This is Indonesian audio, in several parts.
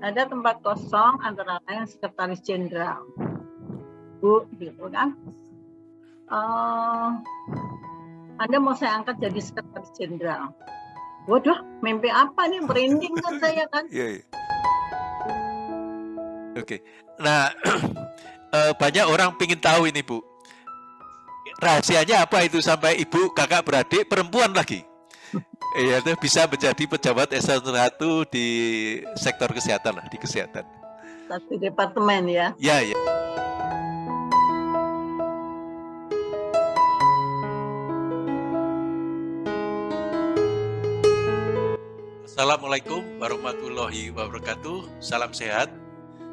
ada tempat kosong antara lain sekretaris jenderal. Bu, gitu kan. Uh, anda mau saya angkat jadi sekretaris jenderal. Waduh, mimpi apa nih? Merinding kan saya kan? Iya, iya. Oke. Nah, uh, banyak orang ingin tahu ini, Bu. Rahasianya apa itu sampai ibu, kakak, beradik, perempuan lagi? Iya, itu bisa menjadi pejabat eselon 1 di sektor kesehatan lah, di kesehatan. Satu departemen ya? Ya, ya. Assalamualaikum warahmatullahi wabarakatuh. Salam sehat.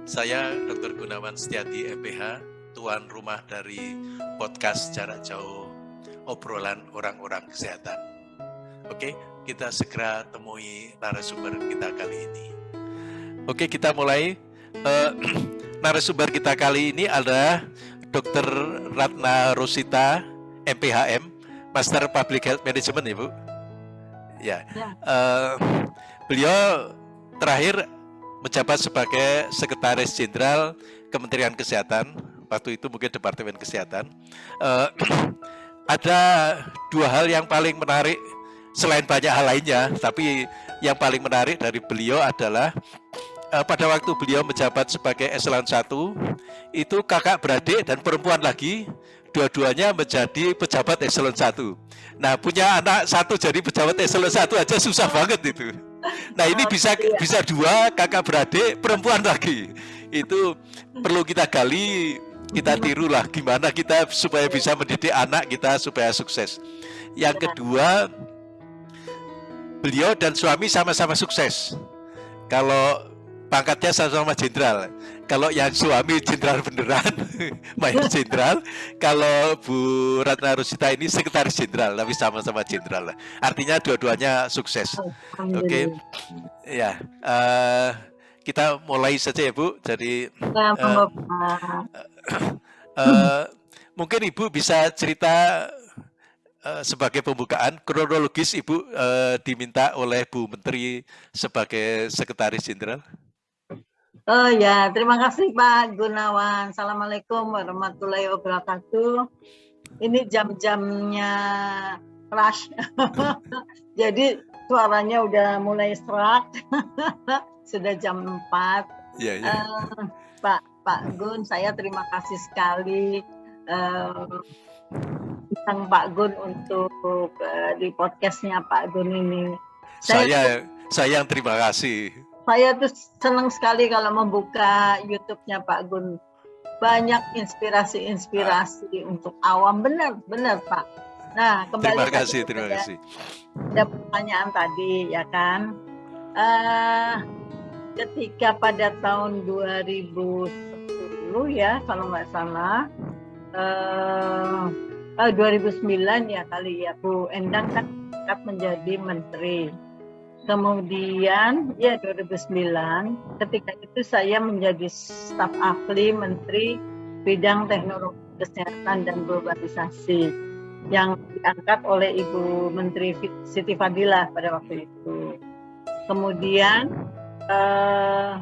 Saya Dr. Gunawan Setiati MPH, tuan rumah dari podcast jarak jauh obrolan orang-orang kesehatan. Oke, kita segera temui narasumber kita kali ini. Oke, kita mulai. Uh, narasumber kita kali ini adalah Dr. Ratna Rosita, MPHM, Master Public Health Management, Ibu. Ya, uh, beliau terakhir menjabat sebagai Sekretaris Jenderal Kementerian Kesehatan. Waktu itu mungkin Departemen Kesehatan. Uh, ada dua hal yang paling menarik selain banyak hal lainnya, tapi yang paling menarik dari beliau adalah uh, pada waktu beliau menjabat sebagai eselon 1 itu kakak beradik dan perempuan lagi dua-duanya menjadi pejabat eselon 1. Nah, punya anak satu jadi pejabat eselon 1 aja susah banget itu. Nah, ini bisa iya. bisa dua kakak beradik perempuan lagi. Itu perlu kita gali, kita tirulah gimana kita supaya bisa mendidik anak kita supaya sukses. Yang kedua, beliau dan suami sama-sama sukses. Kalau pangkatnya sama-sama jenderal. Kalau yang suami jenderal beneran, mayor jenderal. Kalau Bu Ratna Rusita ini sekretaris jenderal, tapi sama-sama jenderal. Artinya dua-duanya sukses. Oke, okay. ya. Uh, kita mulai saja ya Bu. Jadi uh, uh, mungkin Ibu bisa cerita sebagai pembukaan kronologis Ibu uh, diminta oleh Bu Menteri sebagai Sekretaris Jenderal. Oh ya, terima kasih Pak Gunawan. Assalamualaikum warahmatullahi wabarakatuh. Ini jam-jamnya rush. Jadi suaranya udah mulai serak. Sudah jam 4. Ya, ya. Uh, Pak Pak Gun, saya terima kasih sekali uh, tentang Pak Gun untuk uh, di podcastnya Pak Gun ini. Saya, saya saya yang terima kasih. Saya tuh senang sekali kalau membuka YouTube-nya Pak Gun. Banyak inspirasi-inspirasi ah. untuk awam benar benar Pak. Nah kembali terima kasih terima kasih. Ada pertanyaan tadi ya kan. Uh, ketika pada tahun 2010 ya kalau nggak salah. Uh, uh, 2009 ya kali ya Bu Endang kan menjadi menteri. Kemudian ya 2009 ketika itu saya menjadi staf ahli menteri bidang teknologi kesehatan dan globalisasi yang diangkat oleh Ibu Menteri Siti Fadila pada waktu itu. Kemudian eh,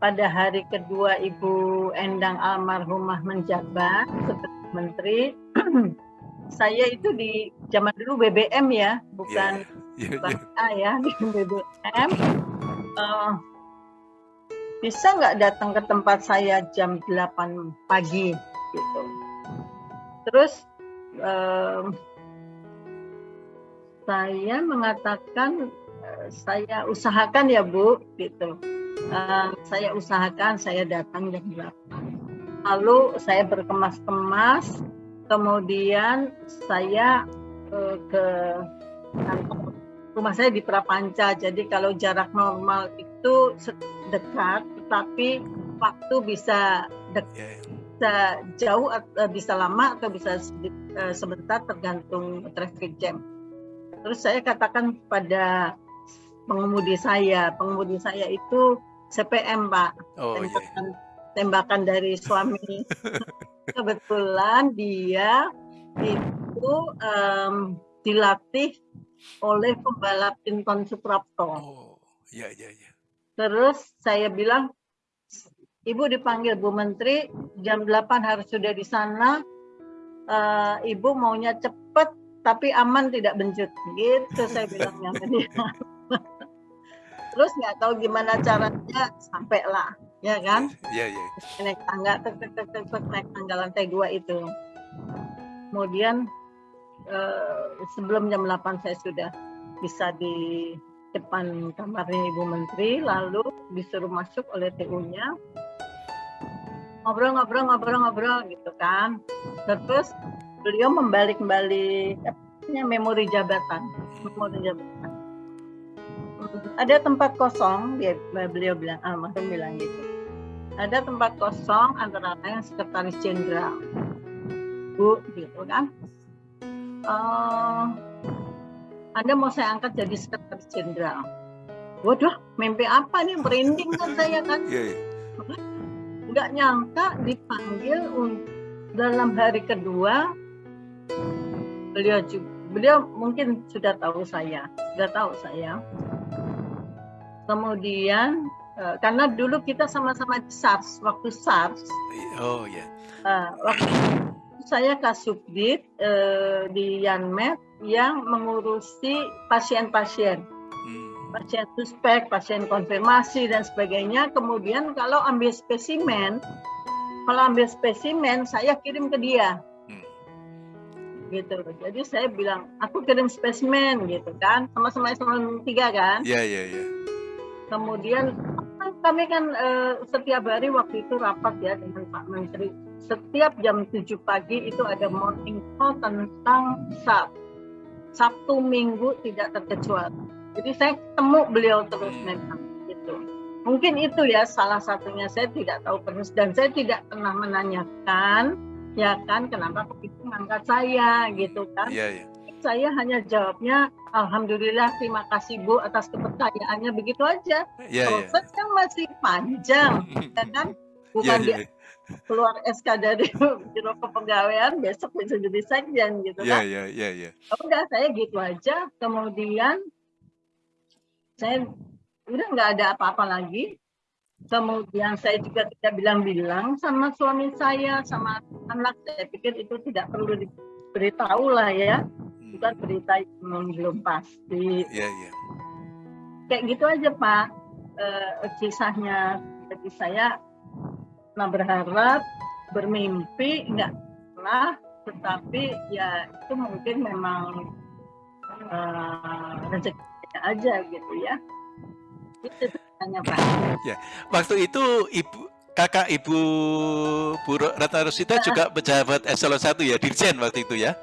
pada hari kedua Ibu Endang almarhumah menjabat sebagai menteri saya itu di zaman dulu BBM ya, bukan yeah, yeah, yeah. A ya di BBM. Uh, eh, bisa nggak datang ke tempat saya jam 8 pagi gitu. Terus uh, saya mengatakan uh, saya usahakan ya Bu gitu. Uh, saya usahakan saya datang jam 8 lalu saya berkemas-kemas kemudian saya uh, ke kantor rumah saya di Prapanca jadi kalau jarak normal itu dekat tetapi waktu bisa dekat yeah. Iya. bisa jauh atau bisa lama atau bisa uh, sebentar tergantung traffic jam terus saya katakan pada pengemudi saya pengemudi saya itu CPM Pak oh, yeah tembakan dari suami. Kebetulan dia itu um, dilatih oleh pembalap Tinton Suprapto. Oh, iya iya iya. terus saya bilang Ibu dipanggil Bu Menteri jam 8 harus sudah di sana. Uh, Ibu maunya cepat tapi aman tidak bencut. Gitu saya bilangnya. Terus nggak tahu gimana caranya sampai lah, ya kan? Iya iya. Naik tangga, tek, tek, tek, tek, tek, naik tangga lantai dua itu. Kemudian uh, sebelum jam 8 saya sudah bisa di depan kamarnya Ibu Menteri, lalu disuruh masuk oleh TU-nya ngobrol-ngobrol ngobrol-ngobrol gitu kan. Terus beliau membalik-balik memori jabatan, memori jabatan. Ada tempat kosong, dia beliau bilang, ah, bilang gitu. Ada tempat kosong antara lain sekretaris jenderal, bu, gitu kan. Uh, anda mau saya angkat jadi sekretaris jenderal. Waduh, mimpi apa nih? Merinding kan saya kan. Yeah, yeah nggak nyangka dipanggil dalam hari kedua beliau juga beliau mungkin sudah tahu saya sudah tahu saya kemudian eh, karena dulu kita sama-sama di SARS waktu SARS oh ya yeah. waktu saya kasubdit uh, di Yanmed yang mengurusi pasien-pasien pasien suspek, pasien konfirmasi dan sebagainya. Kemudian kalau ambil spesimen, kalau ambil spesimen saya kirim ke dia. Hmm. Gitu. Jadi saya bilang, aku kirim spesimen gitu kan. Sama-sama eselon tiga kan. Iya, yeah, iya, yeah, iya. Yeah. Kemudian kami kan uh, setiap hari waktu itu rapat ya dengan Pak Menteri. Setiap jam 7 pagi itu ada morning call tentang SAP. Sabtu Minggu tidak terkecuali jadi saya ketemu beliau terus memang gitu. Mungkin itu ya salah satunya saya tidak tahu persis dan saya tidak pernah menanyakan ya kan kenapa begitu mengangkat saya gitu kan. Iya, iya. Saya hanya jawabnya alhamdulillah terima kasih Bu atas kepercayaannya begitu aja. Iya, Proses iya. kan masih panjang ya kan bukan iya, iya. keluar SK dari biro kepegawaian besok bisa jadi sekjen gitu kan. Iya iya iya iya. Udah saya gitu aja. Kemudian saya udah nggak ada apa-apa lagi kemudian saya juga tidak bilang-bilang sama suami saya sama anak saya pikir itu tidak perlu diberitahu lah ya hmm. bukan berita yang belum pasti yeah, yeah. kayak gitu aja pak e, kisahnya jadi saya pernah berharap bermimpi enggak pernah tetapi ya itu mungkin memang uh, rezeki aja gitu ya. Itu tanya Pak. Ya, waktu itu Ibu kakak Ibu Bu Ratna Rosita juga pejabat eselon 1 ya, Dirjen waktu itu ya?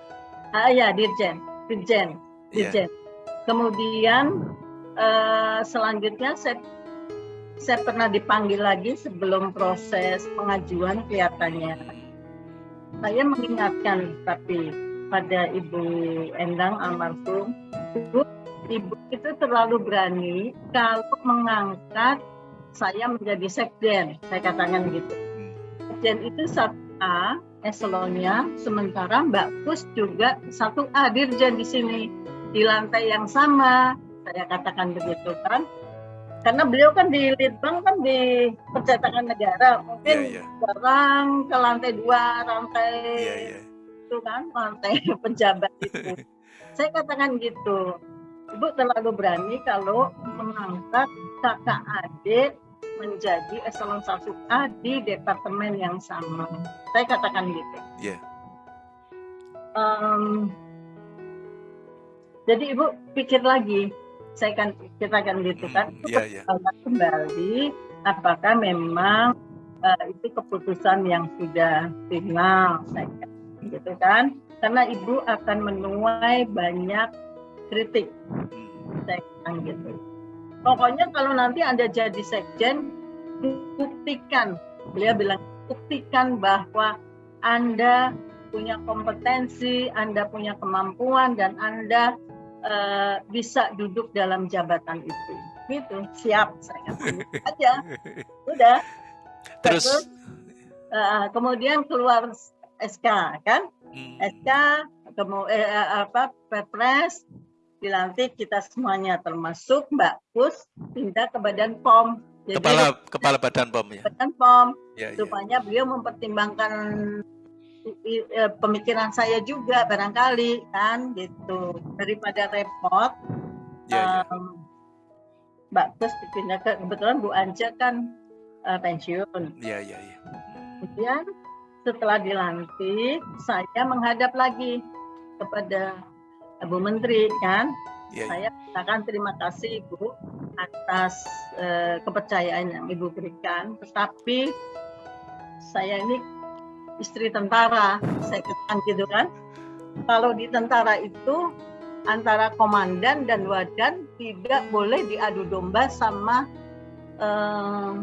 Ah ya, Dirjen, Dirjen, iya. Dirjen. Ya. Kemudian uh, selanjutnya saya saya pernah dipanggil lagi sebelum proses pengajuan kelihatannya. Saya mengingatkan tapi pada Ibu Endang almarhum, Ibu ibu itu terlalu berani kalau mengangkat saya menjadi sekjen, saya katakan gitu. Sekjen itu satu A eselonnya, sementara Mbak Pus juga satu A dirjen di sini di lantai yang sama, saya katakan begitu kan. Karena beliau kan di Litbang kan di percetakan negara, mungkin yeah, yeah. ke lantai dua, lantai yeah, yeah. itu kan, lantai pejabat itu. saya katakan gitu Ibu terlalu berani kalau mengangkat kakak adik menjadi eselon 1A di departemen yang sama. Saya katakan gitu. Yeah. Um, jadi ibu pikir lagi, saya kan kita kan gitu kan, mm, yeah, yeah. kembali apakah memang uh, itu keputusan yang sudah final, saya gitu kan, karena ibu akan menuai banyak kritik sekjen gitu pokoknya kalau nanti anda jadi sekjen buktikan. Beliau bilang buktikan bahwa anda punya kompetensi anda punya kemampuan dan anda uh, bisa duduk dalam jabatan itu. Gitu. Siap saya aja. Udah terus, terus uh, kemudian keluar SK kan? Hmm. SK kemudian eh, eh, apa Perpres dilantik kita semuanya termasuk Mbak Pus pindah ke Badan POM Jadi, Kepala kepala Badan POM ya. Badan POM Ya, ya. rupanya beliau mempertimbangkan eh, pemikiran saya juga barangkali kan gitu daripada repot Ya, ya. em, Mbak Kus dipindah ke kebetulan Bu Anja kan eh, pensiun Ya, ya, ya. kemudian setelah dilantik saya menghadap lagi kepada Bu Menteri kan Ya, ya. saya katakan terima kasih Ibu atas eh, kepercayaan yang Ibu berikan. Tetapi saya ini istri tentara, saya katakan gitu kan. Kalau di tentara itu antara komandan dan wadan tidak boleh diadu domba sama eh,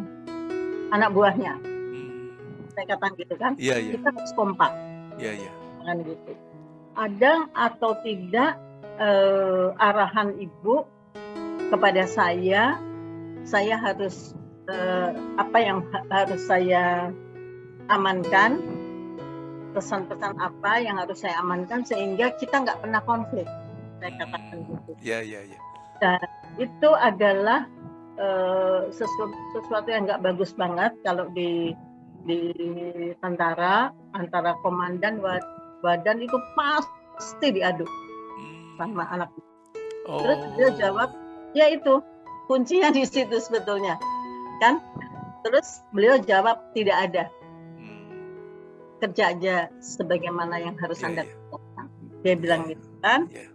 anak buahnya. Hmm. Saya katakan gitu kan. Iya. Kita harus kompak Iya, iya. kan gitu. Ada atau tidak eh, arahan ibu kepada saya, saya harus eh, apa yang ha- harus saya amankan, pesan-pesan apa yang harus saya amankan sehingga kita nggak pernah konflik. Saya katakan gitu. Iya, iya, iya. Itu adalah eh, sesuatu, sesuatu yang nggak bagus banget kalau di di tentara antara komandan badan itu pasti diadu Hmm. sama anak. Oh. Terus dia jawab, ya itu kuncinya di situ sebetulnya, kan? Terus beliau jawab tidak ada Hmm. kerja aja sebagaimana yang harus Iya, anda iya. kerjakan. Dia bilang gitu kan. Iya.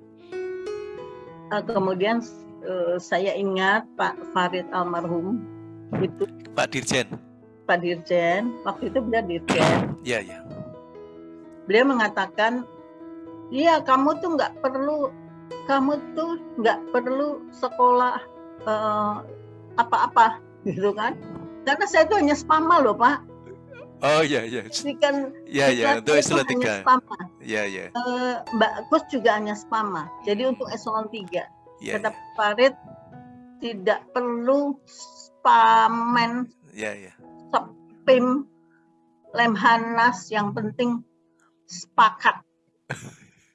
Eh, kemudian eh, saya ingat Pak Farid almarhum itu Pak Dirjen. Pak Dirjen waktu itu beliau Dirjen Iya, iya. Beliau mengatakan iya kamu tuh nggak perlu kamu tuh nggak perlu sekolah eh, apa-apa gitu kan karena saya tuh hanya spama loh pak Oh, iya, iya. ini kan Iya, iya. tuh eselon hanya 3. spama Iya, iya. Eh, Mbak Kus juga hanya spama jadi untuk eselon 3 Iya, kata iya. Pak Farid tidak perlu spamen Iya, iya. pim lemhanas yang penting sepakat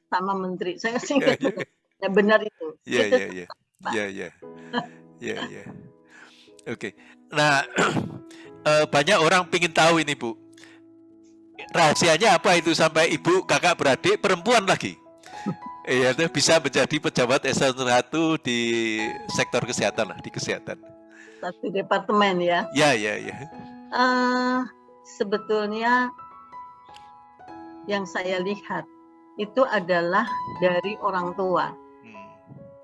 sama menteri saya sih Iya, iya. ya benar itu Iya, Itu iya, iya. Iya, iya. Iya, iya. Oke. Nah, eh, banyak orang ingin tahu ini, Bu. Rahasianya apa itu sampai ibu, kakak, beradik, perempuan lagi? Iya, itu bisa menjadi pejabat eselon 1 di sektor kesehatan lah, di kesehatan. satu departemen ya Ya, ya, ya. Eh, sebetulnya yang saya lihat itu adalah dari orang tua Hmm.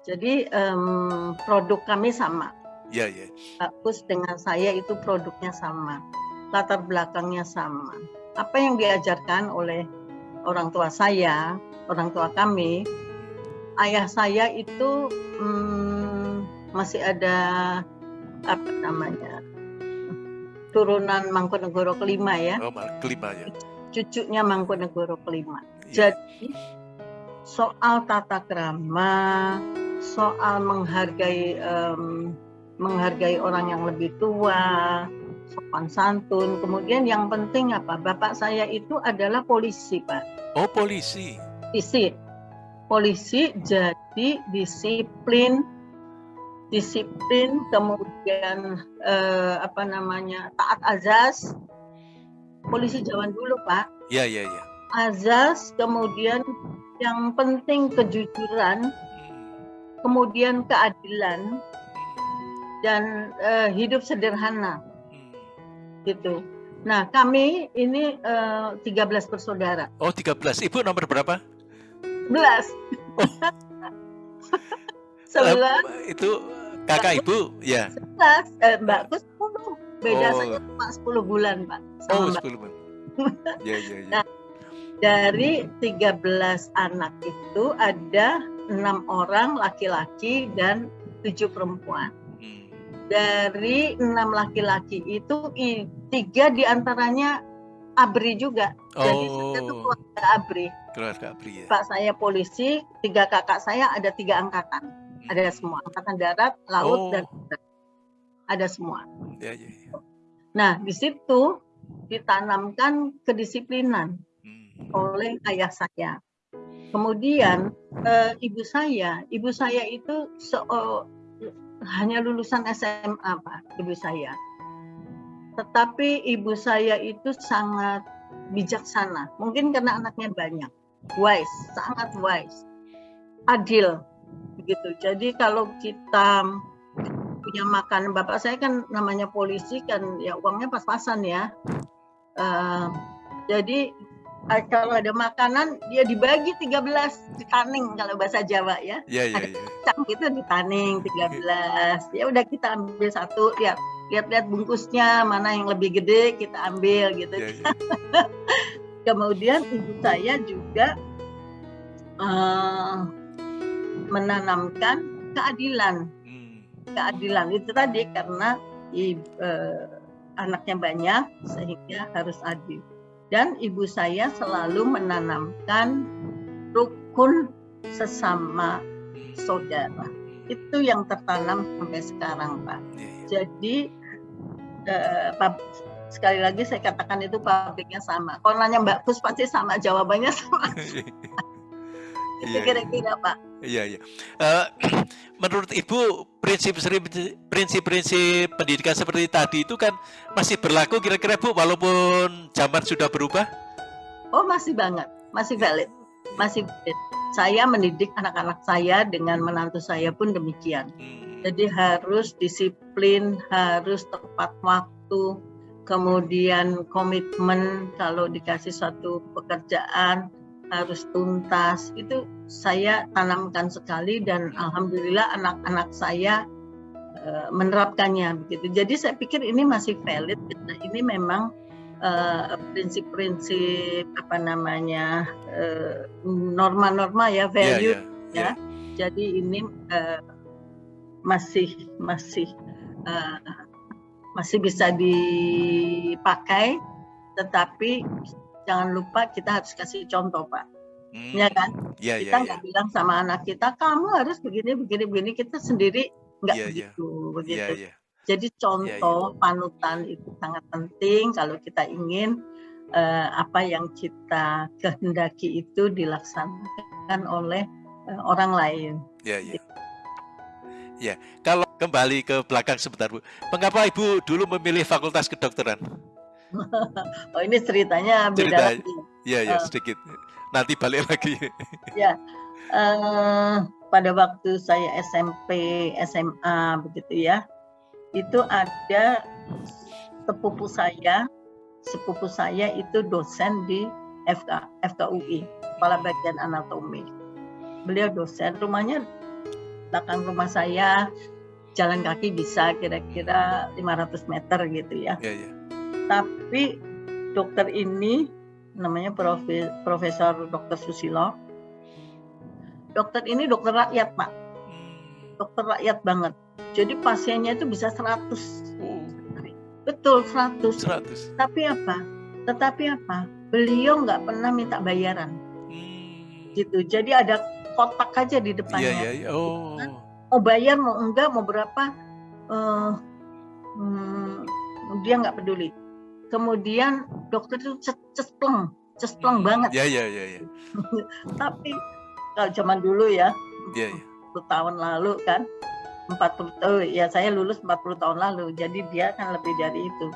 jadi em, produk kami sama Ya, ya. Pak Kus dengan saya itu produknya sama, latar belakangnya sama. Apa yang diajarkan oleh orang tua saya, orang tua kami, ayah saya itu hmm, masih ada apa namanya turunan Mangkunegoro kelima ya, Oh, kelima ya. Cucunya Mangkunegoro kelima. Ya. Jadi soal tata krama, soal menghargai em, menghargai orang yang lebih tua, sopan santun. Kemudian yang penting apa? Bapak saya itu adalah polisi, Pak. Oh, polisi. Polisi. Polisi jadi disiplin disiplin kemudian eh, apa namanya taat azas polisi zaman dulu pak Ya, ya, ya. azas kemudian yang penting kejujuran Hmm. kemudian keadilan dan eh, hidup sederhana Hmm. gitu. Nah kami ini eh, 13 bersaudara. Oh, 13. Ibu nomor berapa? 11. Sebelas, Eh, itu kakak ibu? Ya. sebelas, eh, Mbak Kus 10. Beda Oh. saja cuma 10 bulan, Pak. Oh, Mbak. 10 bulan. Ya, ya, ya. Nah, Dari 13 anak itu ada enam orang laki-laki dan tujuh perempuan. Hmm. Dari enam laki-laki itu tiga di antaranya abri juga. Jadi saya Oh, keluarga abri. keluarga Apri ya. Pak saya polisi, tiga kakak saya ada tiga angkatan. Ada semua angkatan darat, laut Oh. dan udara. ada semua. Ya, ya, ya. Nah di situ ditanamkan kedisiplinan Hmm. oleh ayah saya. Kemudian eh, ibu saya, ibu saya itu se- eh, hanya lulusan SMA Pak, ibu saya. Tetapi ibu saya itu sangat bijaksana. Mungkin karena anaknya banyak. Wise, sangat wise. Adil. Begitu. Jadi kalau kita punya makan, bapak saya kan namanya polisi kan ya uangnya pas-pasan ya. Uh, jadi eh, kalau ada makanan dia dibagi 13 ditaning kalau bahasa Jawa ya. Iya, iya, ada kacang gitu ditaning 13. Ya udah kita ambil satu, lihat lihat-lihat bungkusnya mana yang lebih gede kita ambil gitu. Iya, iya. Kemudian ibu saya juga uh, menanamkan keadilan. Keadilan itu tadi karena ibu, uh, anaknya banyak sehingga harus adil. Dan ibu saya selalu menanamkan rukun sesama saudara. Itu yang tertanam sampai sekarang, Pak. Iya, iya. Jadi eh, pab- sekali lagi saya katakan itu pabriknya sama. Kalau nanya Mbak Pus pasti sama jawabannya sama. Itu Iya, kira-kira Pak. Iya, iya. Eh, menurut Ibu, prinsip prinsip-prinsip pendidikan seperti tadi itu kan masih berlaku kira-kira Bu, walaupun zaman sudah berubah? Oh masih banget, masih valid, masih valid. Saya mendidik anak-anak saya dengan menantu saya pun demikian. Hmm. Jadi harus disiplin, harus tepat waktu, kemudian komitmen kalau dikasih suatu pekerjaan harus tuntas. Itu saya tanamkan sekali dan alhamdulillah anak-anak saya eh, menerapkannya begitu. Jadi saya pikir ini masih valid karena ini memang eh, prinsip-prinsip apa namanya eh, norma-norma ya Iya, value iya. ya. Jadi ini masih masih masih bisa dipakai, tetapi jangan lupa kita harus kasih contoh pak, Hmm. ya kan? Iya, iya, Kita iya. nggak bilang sama anak kita kamu harus begini begini begini, kita sendiri nggak Iya, iya. begitu begitu. Iya, iya. Jadi contoh panutan itu sangat penting kalau kita ingin eh, apa yang kita kehendaki itu dilaksanakan oleh eh, orang lain. Ya, ya. Ya, kalau kembali ke belakang sebentar, Bu. Mengapa Ibu dulu memilih Fakultas Kedokteran? Oh ini ceritanya beda Cerita- lagi. Ya, ya, Eh. sedikit. Nanti balik lagi. Eh, pada waktu saya SMP, SMA begitu ya, itu ada sepupu saya, sepupu saya itu dosen di FK, FKUI, Kepala Bagian Anatomi. Beliau dosen, rumahnya belakang rumah saya, jalan kaki bisa kira-kira 500 meter gitu ya. Ya, ya. Tapi dokter ini namanya Profe- Profesor Dr. Susilo. Dokter ini dokter rakyat, Pak. Hmm. Dokter rakyat banget. Jadi pasiennya itu bisa 100. Oh, Betul 100. 100. Tapi apa? Tetapi apa? Beliau nggak pernah minta bayaran. Hmm. Gitu. Jadi ada kotak aja di depannya. iya, iya. Oh. Mau bayar mau enggak mau berapa eh, hmm, dia nggak peduli. Kemudian dokter itu ces- cespleng, cespleng banget. Ya, ya, ya, ya. Tapi kalau zaman dulu ya, Ya, ya. 40 tahun lalu kan 40 oh ya saya lulus 40 tahun lalu jadi dia kan lebih dari itu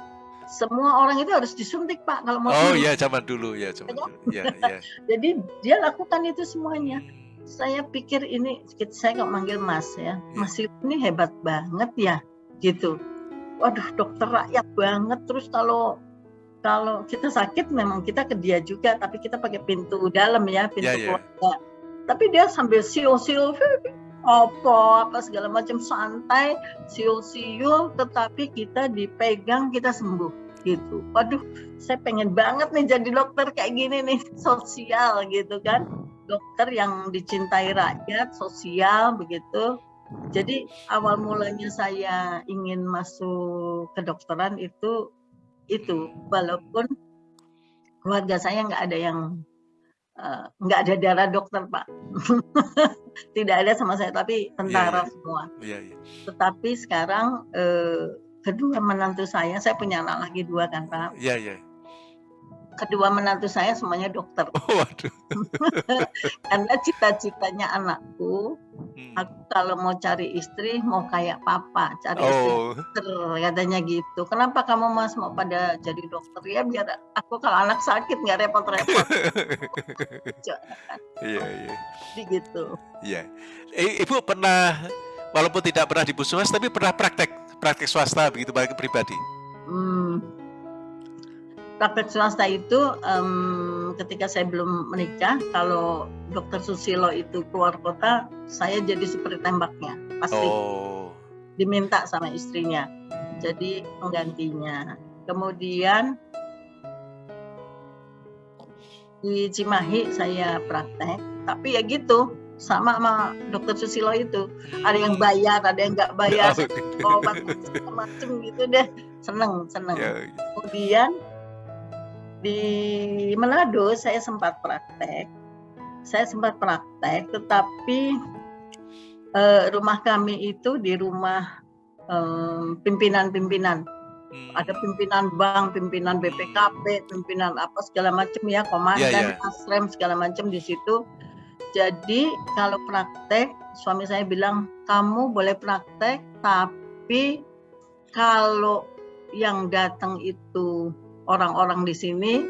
semua orang itu harus disuntik pak kalau mau Oh, sembuh. ya, zaman dulu, ya, zaman dulu. Ya, ya. jadi dia lakukan itu semuanya Hmm. saya pikir ini saya kok manggil mas ya Iya. mas ini hebat banget ya gitu waduh dokter rakyat banget. Terus kalau kalau kita sakit memang kita ke dia juga tapi kita pakai pintu dalam ya pintu Ya, ya. keluarga. Tapi dia sambil siul-siul apa apa segala macam santai siul-siul tetapi kita dipegang kita sembuh. Gitu. Waduh saya pengen banget nih jadi dokter kayak gini nih sosial gitu kan. Dokter yang dicintai rakyat sosial begitu jadi awal mulanya saya ingin masuk kedokteran itu itu walaupun keluarga saya nggak ada yang eh, nggak ada darah dokter pak tidak ada sama saya tapi tentara Iya, iya. semua Ya, ya. tetapi sekarang eh, kedua menantu saya saya punya anak lagi dua kan pak Ya, ya. Kedua menantu saya semuanya dokter. Oh, waduh. Karena cita-citanya anakku, hmm. aku kalau mau cari istri mau kayak papa, cari oh. istri dokter katanya gitu. Kenapa kamu mas mau pada jadi dokter ya biar aku kalau anak sakit nggak repot-repot. Iya iya. Gitu. Iya. Ibu pernah walaupun tidak pernah di puskesmas tapi pernah praktek praktek swasta begitu bagi pribadi. Hmm, praktek swasta itu um, ketika saya belum menikah kalau dokter Susilo itu keluar kota saya jadi seperti tembaknya pasti. Oh. diminta sama istrinya jadi penggantinya. Kemudian di Cimahi saya praktek tapi ya gitu sama sama dokter Susilo itu. Ada yang bayar ada yang nggak bayar obat macam gitu deh. Seneng seneng. Ya, ya. kemudian di Manado saya sempat praktek. Saya sempat praktek, tetapi uh, rumah kami itu di rumah pimpinan-pimpinan. Hmm. Ada pimpinan bank, pimpinan BPKP, pimpinan apa segala macam ya, komandan, yeah, yeah. asrem segala macam di situ. Jadi kalau praktek, suami saya bilang kamu boleh praktek, tapi kalau yang datang itu orang-orang di sini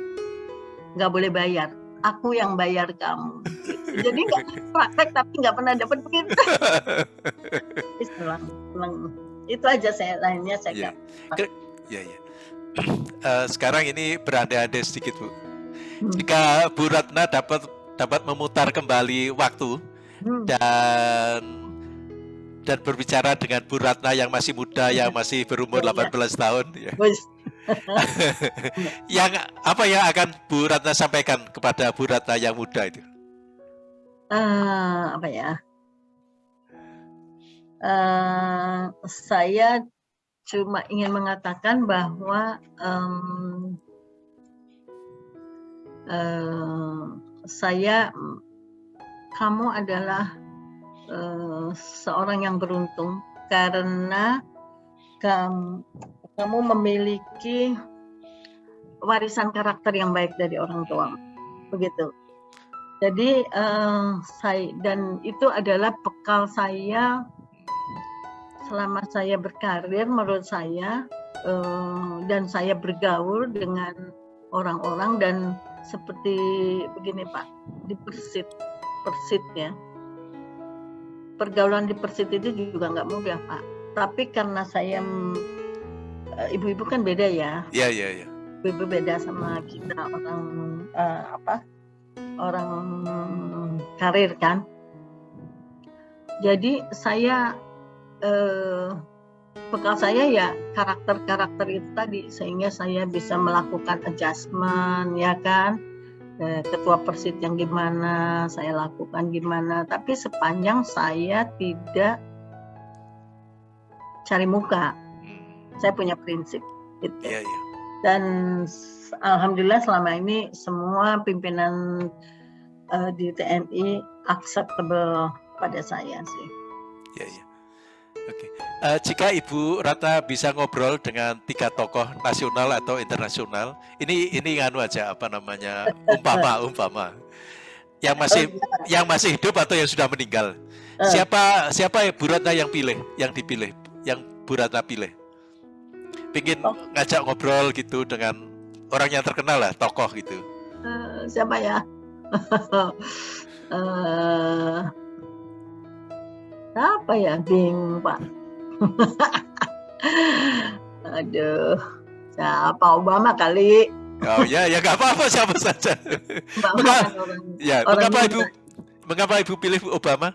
nggak boleh bayar. Aku yang bayar kamu. Jadi nggak praktek tapi nggak pernah dapat begitu. Itu aja saya lainnya saya yeah. Iya yeah, yeah. Uh, sekarang ini berandai-andai sedikit bu. Hmm. Jika Bu Ratna dapat dapat memutar kembali waktu hmm. dan dan berbicara dengan Bu Ratna yang masih muda, yang masih berumur 18 iya. tahun. Ya. yang apa yang akan Bu Ratna sampaikan kepada Bu Ratna yang muda itu? Uh, apa ya? Uh, saya cuma ingin mengatakan bahwa um, uh, saya kamu adalah uh, seorang yang beruntung karena kamu kamu memiliki warisan karakter yang baik dari orang tua. Begitu. Jadi uh, saya dan itu adalah bekal saya selama saya berkarir menurut saya uh, dan saya bergaul dengan orang-orang dan seperti begini Pak di Persit Persit ya. Pergaulan di Persit itu juga nggak mudah Pak. Tapi karena saya ibu-ibu kan beda ya. Iya iya iya. Ibu beda sama kita orang uh, apa? Orang karir kan. Jadi saya uh, bekal saya ya karakter-karakter itu tadi sehingga saya bisa melakukan adjustment ya kan ketua persit yang gimana saya lakukan gimana tapi sepanjang saya tidak cari muka saya punya prinsip gitu. Yeah, yeah. Dan alhamdulillah selama ini semua pimpinan uh, di TNI acceptable pada saya sih. Ya, ya. Oke. Okay. Uh, eh, jika Ibu Rata bisa ngobrol dengan tiga tokoh nasional atau internasional, ini ini nganu aja apa namanya umpama umpama yang masih oh, ya. yang masih hidup atau yang sudah meninggal. Uh. Siapa siapa Ibu Rata yang pilih, yang dipilih, yang Bu Rata pilih? Pingin oh. ngajak ngobrol gitu dengan orang yang terkenal lah, tokoh gitu. Uh, siapa ya? uh, apa ya, Bing Pak? Aduh, siapa Obama kali? Oh ya, ya nggak apa-apa siapa saja. mengapa, orang, ya, orang mengapa ibu, mengapa ibu pilih Obama?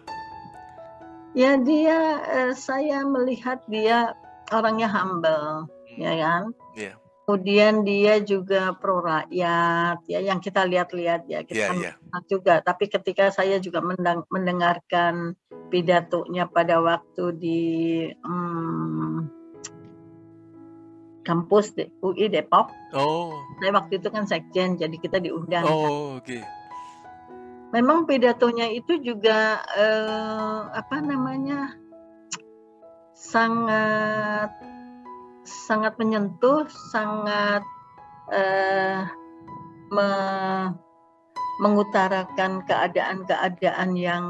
Ya dia, eh, saya melihat dia orangnya humble ya kan? Yeah. Kemudian dia juga pro rakyat, ya yang kita lihat-lihat ya kita yeah, yeah. juga. Tapi ketika saya juga mendengarkan pidatonya pada waktu di hmm, kampus di UI Depok. Oh. Saya waktu itu kan sekjen, jadi kita diundang. Oh, kan. oke. Okay. Memang pidatonya itu juga eh, apa namanya sangat sangat menyentuh, sangat uh, me mengutarakan keadaan-keadaan yang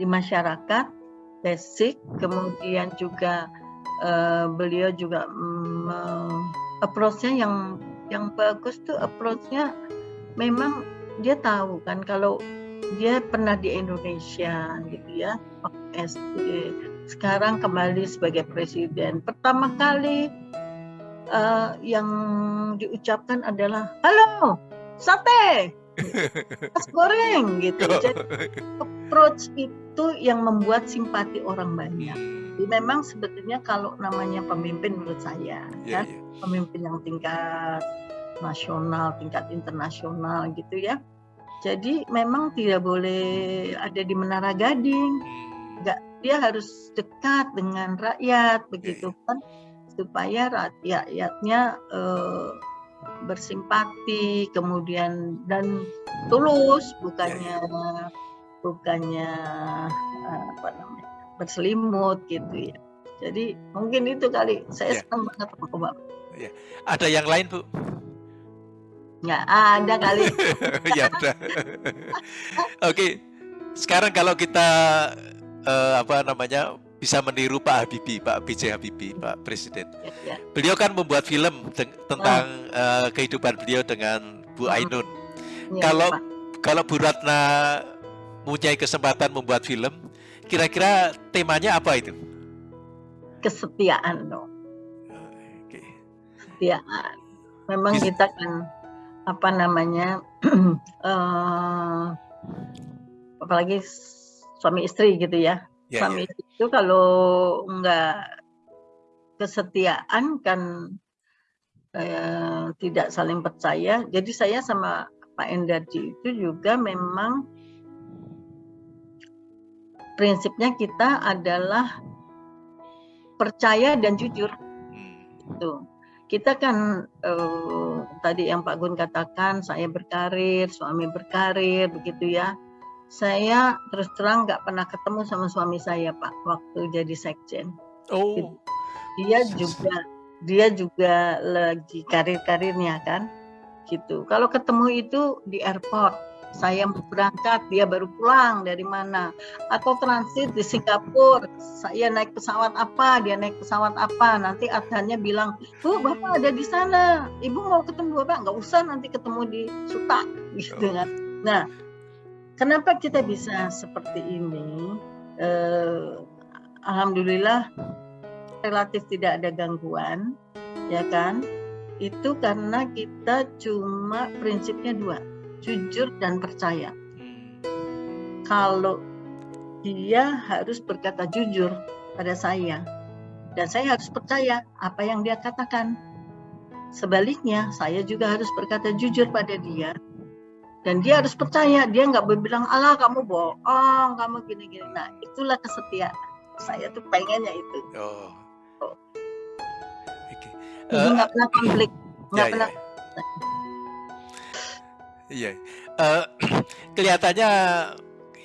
di masyarakat basic, kemudian juga uh, beliau juga um, approach-nya yang yang bagus tuh approach-nya memang dia tahu kan kalau dia pernah di Indonesia gitu ya SD sekarang kembali sebagai presiden. Pertama kali uh, yang diucapkan adalah halo sate es goreng gitu. Jadi approach itu yang membuat simpati orang banyak. Jadi memang sebetulnya kalau namanya pemimpin menurut saya yeah, kan yeah. pemimpin yang tingkat nasional tingkat internasional gitu ya. Jadi memang tidak boleh ada di menara gading. Nggak dia harus dekat dengan rakyat begitu yeah, yeah. kan supaya rakyatnya uh, bersimpati kemudian dan tulus bukannya ya, ya. bukannya uh, apa namanya berselimut gitu ya jadi mungkin itu kali saya ya. senang banget sama Bapak. Ya. Ada yang lain Bu? Nggak ada kali. ya udah. Oke, sekarang kalau kita uh, apa namanya bisa meniru Pak Habibie, Pak B.J. Habibie, Pak Presiden. Ya, ya. Beliau kan membuat film tentang oh. uh, kehidupan beliau dengan Bu hmm. Ainun. Ya, kalau Pak. kalau Bu Ratna mempunyai kesempatan membuat film, kira-kira temanya apa itu? Kesetiaan dong. Okay. Kesetiaan. Memang Bis kita kan apa namanya, uh, apalagi suami istri gitu ya yeah, suami yeah. itu kalau nggak kesetiaan kan eh, tidak saling percaya. Jadi saya sama Pak Endardi itu juga memang prinsipnya kita adalah percaya dan jujur. Hmm. Tuh. Kita kan eh, tadi yang Pak Gun katakan saya berkarir, suami berkarir begitu ya saya terus terang nggak pernah ketemu sama suami saya Pak waktu jadi sekjen. Oh. Dia juga dia juga lagi karir-karirnya kan, gitu. Kalau ketemu itu di airport, saya berangkat, dia baru pulang dari mana, atau transit di Singapura, saya naik pesawat apa, dia naik pesawat apa, nanti adhannya bilang, bu bapak ada di sana, ibu mau ketemu bapak, nggak usah nanti ketemu di Suta, gitu kan. Nah Kenapa kita bisa seperti ini? Eh, Alhamdulillah relatif tidak ada gangguan, ya kan? Itu karena kita cuma prinsipnya dua, jujur dan percaya. Kalau dia harus berkata jujur pada saya, dan saya harus percaya apa yang dia katakan. Sebaliknya, saya juga harus berkata jujur pada dia dan dia harus percaya dia nggak berbilang Allah kamu bohong kamu gini gini nah itulah kesetiaan saya tuh pengennya itu oh, oh. Okay. Uh, nggak pernah konflik nggak ya, pernah ya. Iya, uh, kelihatannya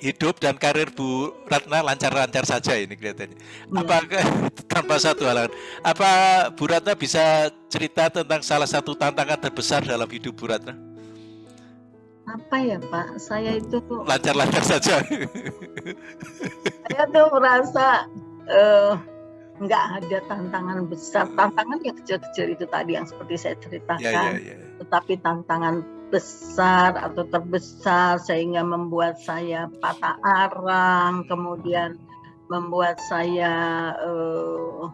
hidup dan karir Bu Ratna lancar-lancar saja ini kelihatannya. Ya. Apa tanpa satu halangan? Apa Bu Ratna bisa cerita tentang salah satu tantangan terbesar dalam hidup Bu Ratna? Apa ya Pak? Saya itu lancar-lancar saja. Saya tuh merasa uh, nggak ada tantangan besar. Tantangan yang kecil-kecil itu tadi yang seperti saya ceritakan. Yeah, yeah, yeah. tetapi tantangan besar atau terbesar sehingga membuat saya patah arang kemudian membuat saya uh,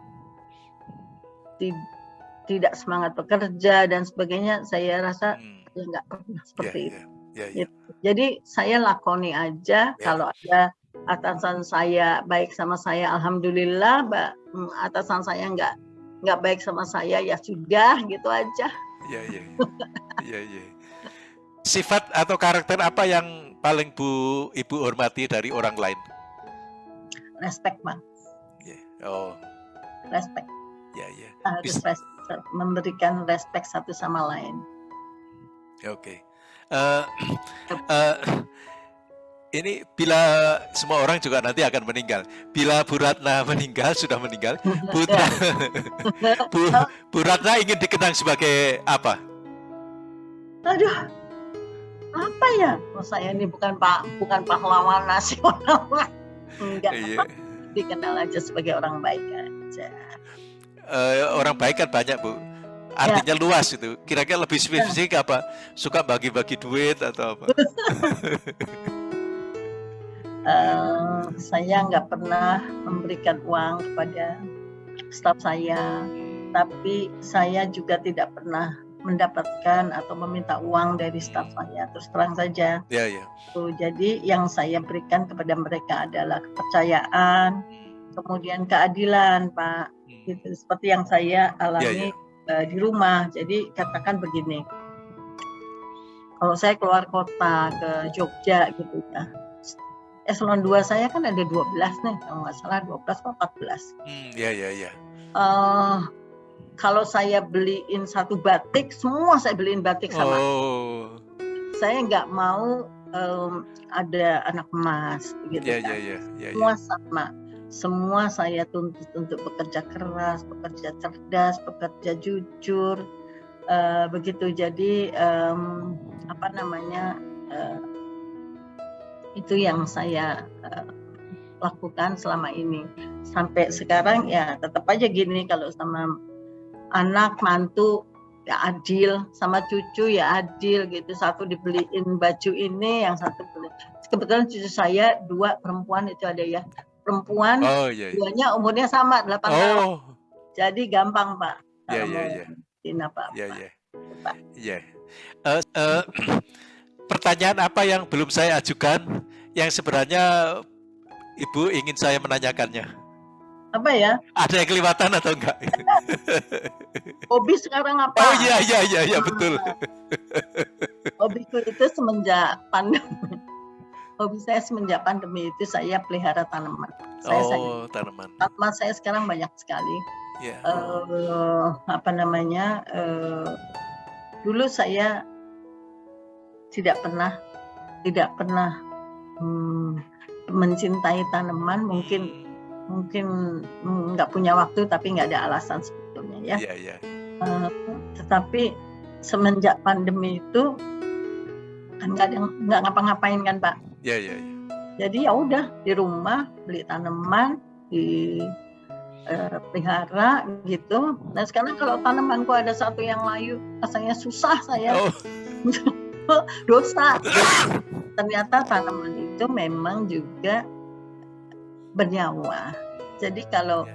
tidak semangat bekerja dan sebagainya saya rasa hmm. ya nggak pernah seperti yeah, itu. yeah Ya, ya. Jadi saya lakoni aja ya. kalau ada atasan saya baik sama saya, alhamdulillah. Mm, atasan saya nggak nggak baik sama saya ya sudah gitu aja. Iya iya. Iya iya. Sifat atau karakter apa yang paling Bu Ibu hormati dari orang lain? Respect, Bang. Yeah. Oh. Respect. Ya yeah, ya. Yeah. Harus respect, memberikan respect satu sama lain. Oke. Okay uh, uh, ini bila semua orang juga nanti akan meninggal. Bila Bu Ratna meninggal, sudah meninggal, Bu, Bu, Bu Ratna ingin dikenang sebagai apa? aduh apa ya oh, saya ini bukan pak bukan pahlawan nasional enggak iya. dikenal aja sebagai orang baik aja uh, orang baik kan banyak bu artinya ya. luas itu kira-kira lebih spesifik ya. apa suka bagi-bagi duit atau apa uh, saya nggak pernah memberikan uang kepada staf saya tapi saya juga tidak pernah mendapatkan atau meminta uang dari staf saya terus terang saja. Ya, ya. Tuh, jadi yang saya berikan kepada mereka adalah kepercayaan, kemudian keadilan, Pak. Gitu seperti yang saya alami ya, ya. Uh, di rumah. Jadi katakan begini. Kalau saya keluar kota ke Jogja gitu ya. Eselon 2 saya kan ada 12 nih, kalau nggak salah 12 atau 14. Hmm, ya, ya, ya. Uh, kalau saya beliin satu batik, semua saya beliin batik sama. Oh. Saya nggak mau um, ada anak emas, gitu yeah, kan. Yeah, yeah, yeah, semua yeah. sama. Semua saya tuntut untuk bekerja keras, bekerja cerdas, bekerja jujur, uh, begitu. Jadi um, apa namanya uh, itu yang saya uh, lakukan selama ini. Sampai sekarang ya tetap aja gini kalau sama anak mantu ya adil. Sama cucu ya adil gitu. Satu dibeliin baju ini yang satu beli. Kebetulan cucu saya dua perempuan itu ada ya perempuan oh, iya, iya. duanya umurnya sama delapan oh. tahun jadi gampang pak iya iya iya pak iya iya iya eh, eh, pertanyaan apa yang belum saya ajukan yang sebenarnya ibu ingin saya menanyakannya apa ya? Ada yang kelihatan atau enggak? Hobi sekarang apa? Oh iya iya iya iya betul. Hobiku itu semenjak pandemi. Hobi saya semenjak pandemi itu saya pelihara tanaman. Saya, oh saya, tanaman. Tanaman saya sekarang banyak sekali. Yeah. Iya. Uh, apa namanya? Uh, dulu saya tidak pernah tidak pernah hmm, mencintai tanaman mungkin hmm mungkin nggak punya waktu tapi nggak ada alasan sebetulnya ya. Yeah, yeah. Uh, tetapi semenjak pandemi itu kan nggak nggak ngapa-ngapain kan pak. Iya yeah, iya. Yeah, yeah. Jadi ya udah di rumah beli tanaman di uh, pelihara gitu. Nah sekarang kalau tanamanku ada satu yang layu, rasanya susah saya. Oh. dosa. Ternyata tanaman itu memang juga bernyawa. Jadi kalau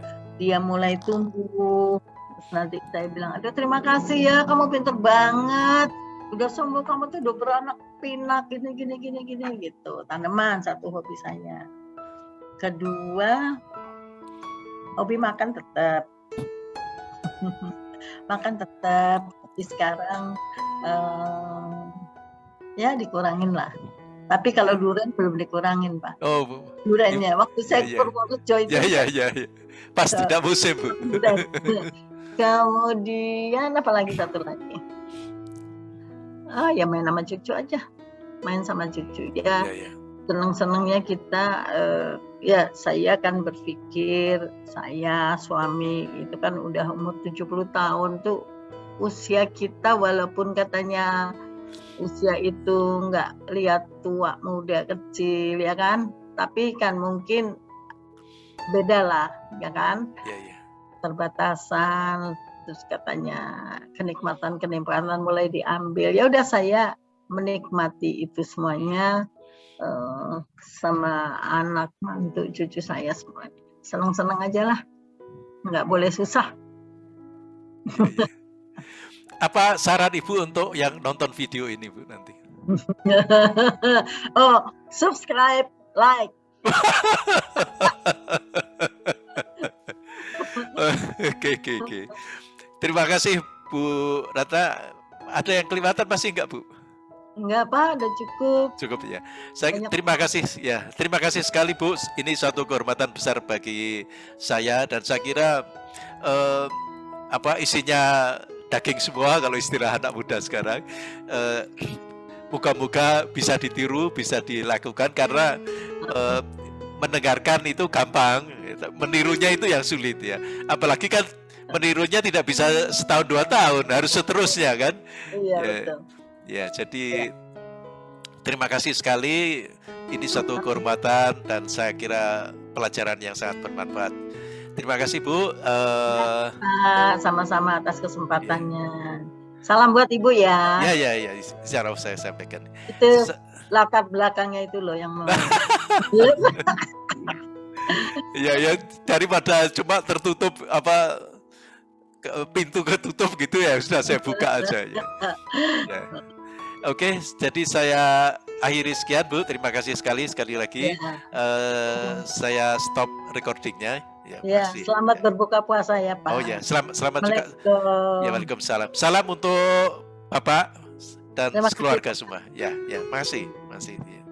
dia mulai tumbuh, terus nanti saya bilang, aduh terima kasih ya, kamu pintar banget. Udah sembuh kamu tuh udah beranak pinak gini gini gini gini gitu. Tanaman satu hobi saya. Kedua, hobi makan tetap. makan tetap. Tapi sekarang um, ya dikurangin lah tapi kalau durian belum dikurangin, Pak. Oh, duriannya. Waktu saya ya, Purworejo itu. Ya, ya, ya, ya. Pas so, tidak musim, Bu. Kemudian apalagi satu lagi? Ah, ya main sama cucu aja. Main sama cucu ya. ya, ya. Senang-senangnya kita uh, ya saya kan berpikir saya suami itu kan udah umur 70 tahun tuh usia kita walaupun katanya usia itu nggak lihat tua muda kecil ya kan tapi kan mungkin beda lah ya kan ya, ya. terbatasan terus katanya kenikmatan kenikmatan mulai diambil ya udah saya menikmati itu semuanya uh, sama anak mantu cucu saya semuanya senang-senang aja lah nggak boleh susah apa saran ibu untuk yang nonton video ini bu nanti? oh, subscribe, like. Oke oke oke. Terima kasih Bu Rata. Ada yang kelihatan masih enggak Bu? Enggak Pak, udah cukup. Cukup ya. Saya Banyak. terima kasih ya. Terima kasih sekali Bu. Ini suatu kehormatan besar bagi saya dan saya kira eh, apa isinya daging semua kalau istilah anak muda sekarang. Uh, Moga-moga bisa ditiru, bisa dilakukan karena uh, mendengarkan itu gampang, menirunya itu yang sulit ya. Apalagi kan menirunya tidak bisa setahun dua tahun, harus seterusnya kan. Iya ya. betul. Ya, jadi terima kasih sekali. Ini satu kehormatan dan saya kira pelajaran yang sangat bermanfaat. Terima kasih Bu. Uh, sama-sama atas kesempatannya. Salam buat Ibu ya. Ya, ya, ya. Secara saya sampaikan. Itu latar belakangnya itu loh yang ya, ya. Daripada cuma tertutup apa pintu ketutup gitu ya sudah saya buka aja ya. ya. Oke, jadi saya akhiri sekian Bu. Terima kasih sekali sekali lagi. Ya. Uh, saya stop recordingnya. Ya, ya selamat ya. berbuka puasa ya Pak. Oh ya, selamat selamat juga. Ya, Waalaikumsalam. Salam untuk Bapak dan Terima keluarga semua. Ya, ya, masih, masih. Ya.